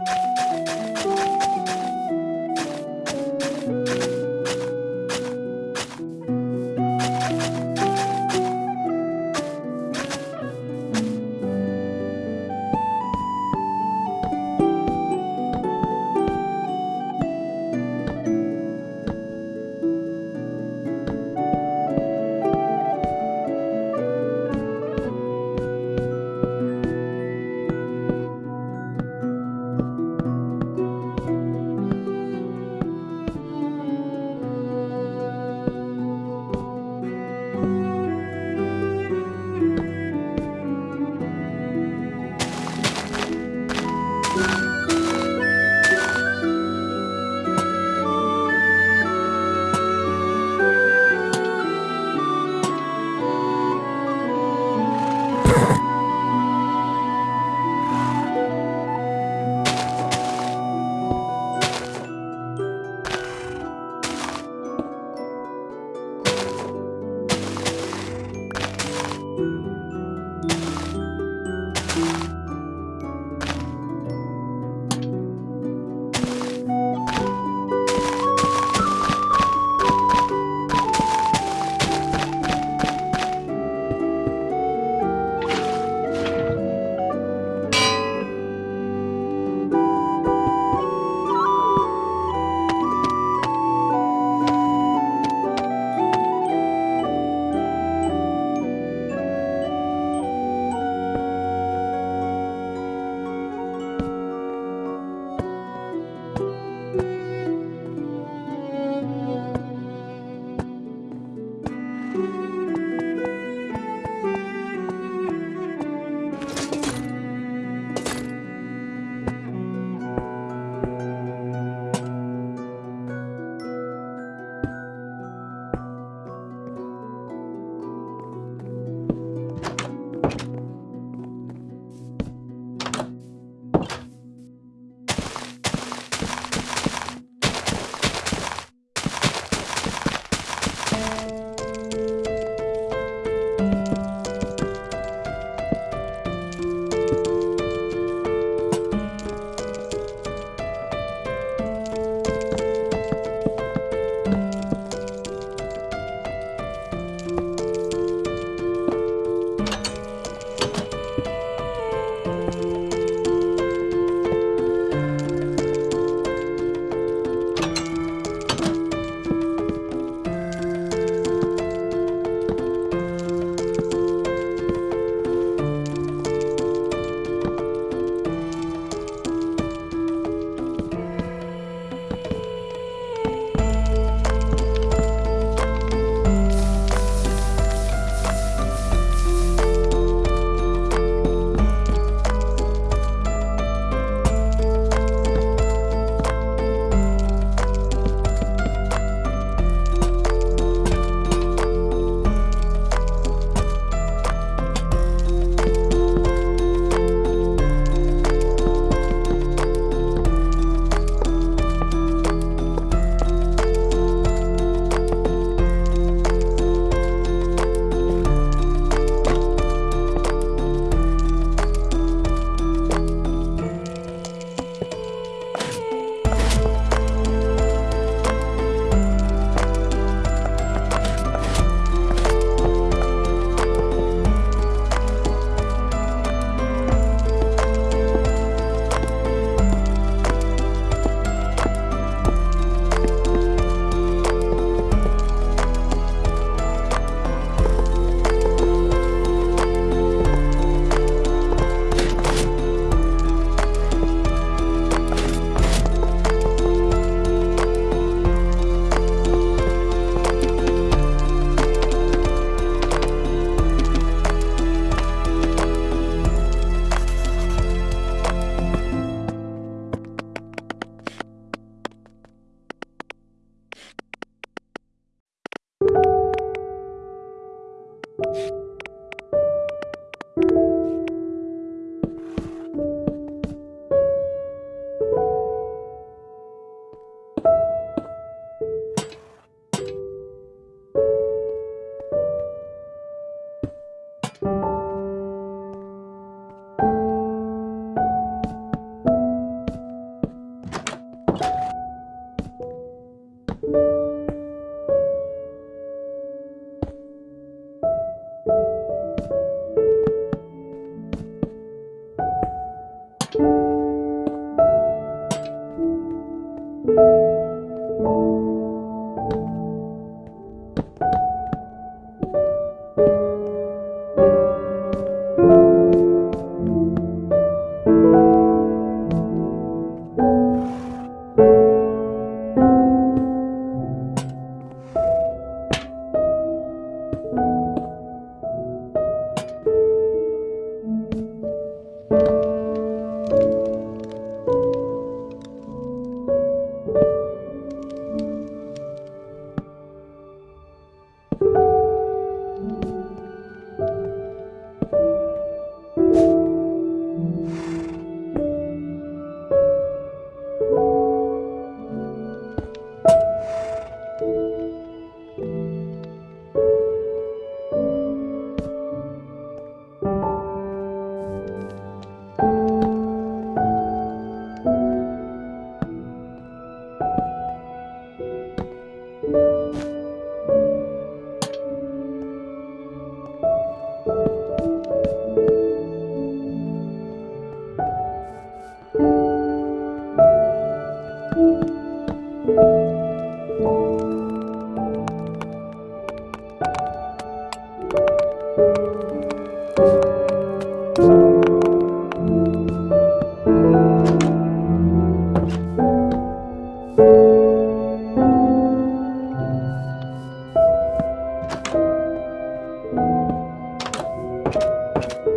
うん。Bye.